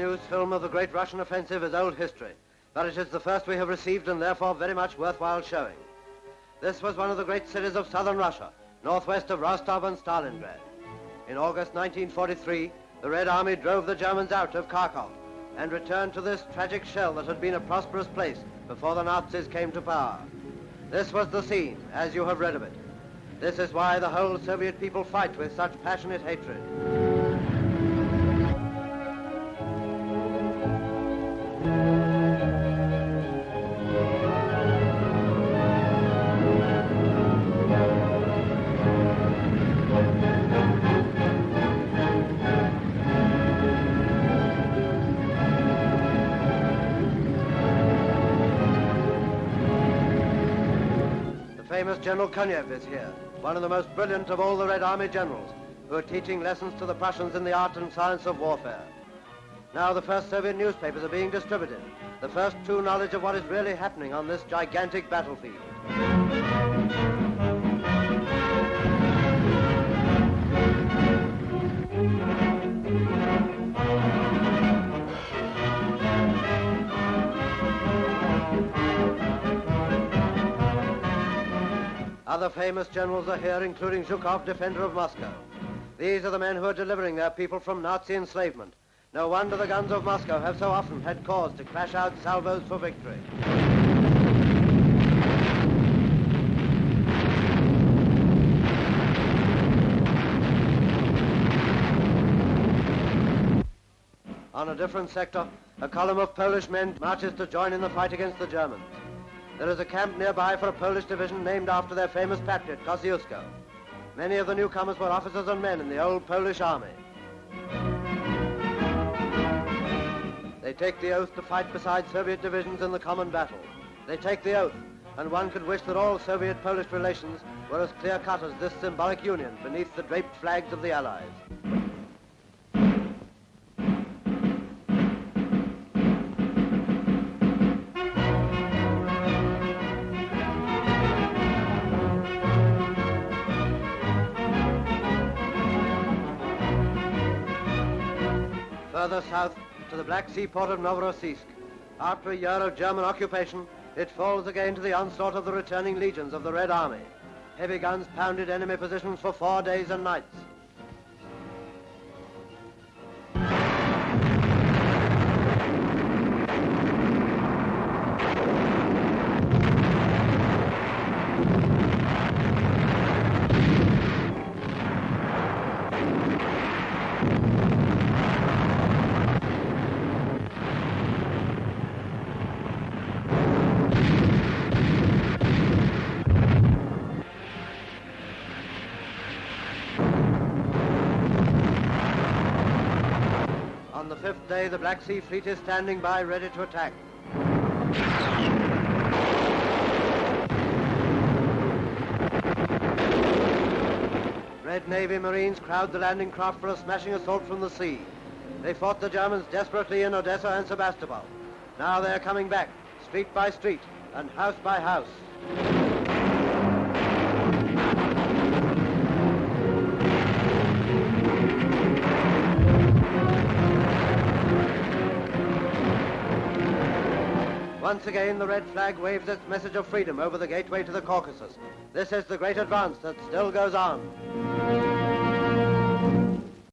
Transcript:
This film of the great Russian offensive is old history, but it is the first we have received and therefore very much worthwhile showing. This was one of the great cities of southern Russia, northwest of Rostov and Stalingrad. In August 1943, the Red Army drove the Germans out of Kharkov and returned to this tragic shell that had been a prosperous place before the Nazis came to power. This was the scene, as you have read of it. This is why the whole Soviet people fight with such passionate hatred. Famous General Konev is here, one of the most brilliant of all the Red Army generals, who are teaching lessons to the Prussians in the art and science of warfare. Now the first Soviet newspapers are being distributed, the first true knowledge of what is really happening on this gigantic battlefield. Other famous generals are here, including Zhukov, defender of Moscow. These are the men who are delivering their people from Nazi enslavement. No wonder the guns of Moscow have so often had cause to crash out salvos for victory. On a different sector, a column of Polish men marches to join in the fight against the Germans. There is a camp nearby for a Polish division named after their famous patriot, Kosciuszko. Many of the newcomers were officers and men in the old Polish army. They take the oath to fight beside Soviet divisions in the common battle. They take the oath, and one could wish that all Soviet-Polish relations were as clear-cut as this symbolic union beneath the draped flags of the Allies. Further south to the Black Sea port of Novorossiysk. After a year of German occupation, it falls again to the onslaught of the returning legions of the Red Army. Heavy guns pounded enemy positions for four days and nights. Fifth day, the Black Sea Fleet is standing by, ready to attack. Red Navy Marines crowd the landing craft for a smashing assault from the sea. They fought the Germans desperately in Odessa and Sebastopol. Now they're coming back, street by street and house by house. Once again, the red flag waves its message of freedom over the gateway to the Caucasus. This is the great advance that still goes on.